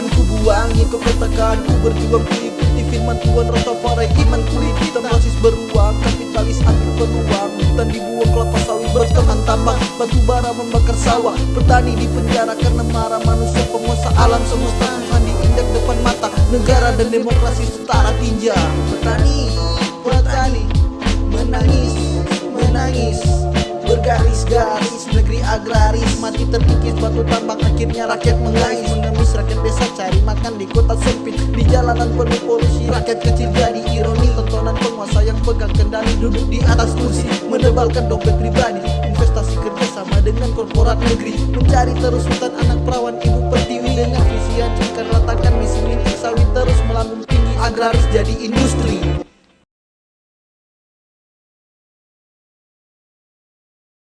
Tuhan ku buangi kepetakan Ku berjuang ku ikuti firman Tuhan Rastafari iman ku hitam rasis beruang Kapitalis ambil peluang. Hutan dibuang kelapa sawit berteman tambang Batu bara membakar sawah. Petani di penjara karena marah Manusia penguasa alam semesta. Tuhan diinjak depan mata Negara dan demokrasi setara tinja. Petani, petani Menangis, menangis. Bergaris-garis negeri agraris. Mati terkikis batu tambang akhirnya rakyat mengais Mengemis rakyat desa cari makan di kota sempit. Di jalanan penuh polusi rakyat kecil jadi ironi. Tontonan penguasa yang pegang kendali duduk di atas kursi Menebalkan dompet pribadi. Investasi kerja sama dengan korporat negeri. Mencari terus hutan anak perawan ibu pertiwi. Dengan visi hancurkan ratakan misi mintik sawit terus melambung tinggi. Agraris jadi industri